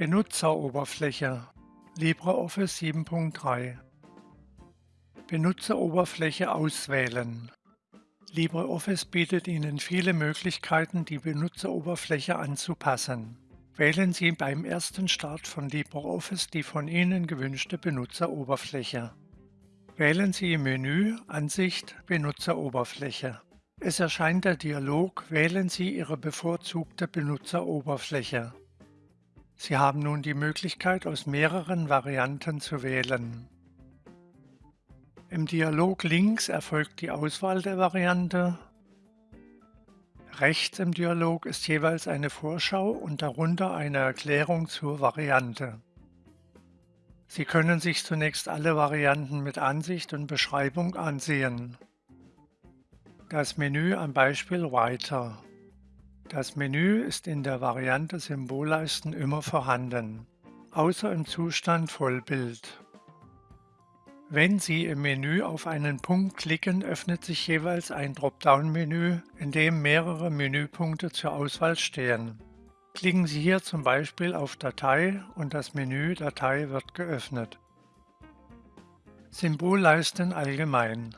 Benutzeroberfläche LibreOffice 7.3 Benutzeroberfläche auswählen LibreOffice bietet Ihnen viele Möglichkeiten, die Benutzeroberfläche anzupassen. Wählen Sie beim ersten Start von LibreOffice die von Ihnen gewünschte Benutzeroberfläche. Wählen Sie im Menü Ansicht Benutzeroberfläche. Es erscheint der Dialog Wählen Sie Ihre bevorzugte Benutzeroberfläche. Sie haben nun die Möglichkeit, aus mehreren Varianten zu wählen. Im Dialog links erfolgt die Auswahl der Variante. Rechts im Dialog ist jeweils eine Vorschau und darunter eine Erklärung zur Variante. Sie können sich zunächst alle Varianten mit Ansicht und Beschreibung ansehen. Das Menü am Beispiel Weiter. Das Menü ist in der Variante Symbolleisten immer vorhanden, außer im Zustand Vollbild. Wenn Sie im Menü auf einen Punkt klicken, öffnet sich jeweils ein Dropdown-Menü, in dem mehrere Menüpunkte zur Auswahl stehen. Klicken Sie hier zum Beispiel auf Datei und das Menü Datei wird geöffnet. Symbolleisten allgemein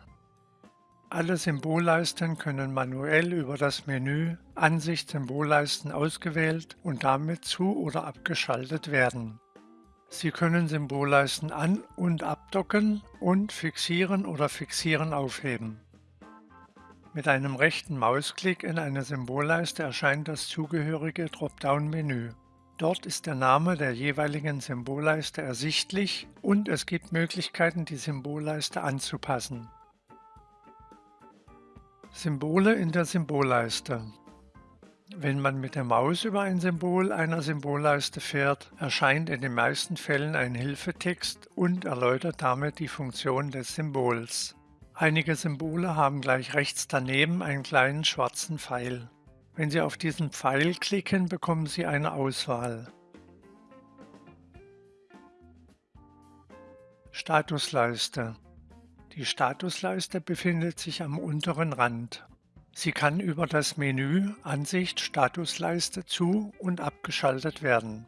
alle Symbolleisten können manuell über das Menü Ansicht Symbolleisten ausgewählt und damit zu- oder abgeschaltet werden. Sie können Symbolleisten an- und abdocken und fixieren oder fixieren aufheben. Mit einem rechten Mausklick in eine Symbolleiste erscheint das zugehörige Dropdown-Menü. Dort ist der Name der jeweiligen Symbolleiste ersichtlich und es gibt Möglichkeiten, die Symbolleiste anzupassen. Symbole in der Symbolleiste Wenn man mit der Maus über ein Symbol einer Symbolleiste fährt, erscheint in den meisten Fällen ein Hilfetext und erläutert damit die Funktion des Symbols. Einige Symbole haben gleich rechts daneben einen kleinen schwarzen Pfeil. Wenn Sie auf diesen Pfeil klicken, bekommen Sie eine Auswahl. Statusleiste die Statusleiste befindet sich am unteren Rand. Sie kann über das Menü Ansicht Statusleiste zu- und abgeschaltet werden.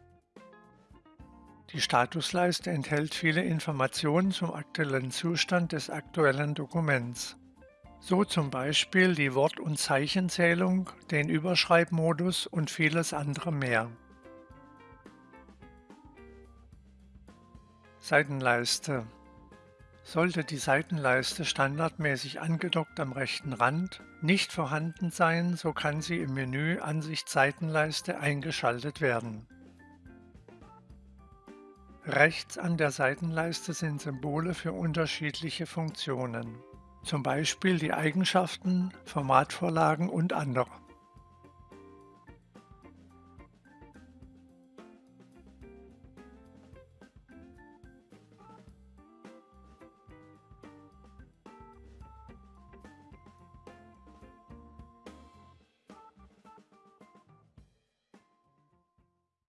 Die Statusleiste enthält viele Informationen zum aktuellen Zustand des aktuellen Dokuments. So zum Beispiel die Wort- und Zeichenzählung, den Überschreibmodus und vieles andere mehr. Seitenleiste sollte die Seitenleiste standardmäßig angedockt am rechten Rand nicht vorhanden sein, so kann sie im Menü Ansicht Seitenleiste eingeschaltet werden. Rechts an der Seitenleiste sind Symbole für unterschiedliche Funktionen, zum Beispiel die Eigenschaften, Formatvorlagen und andere.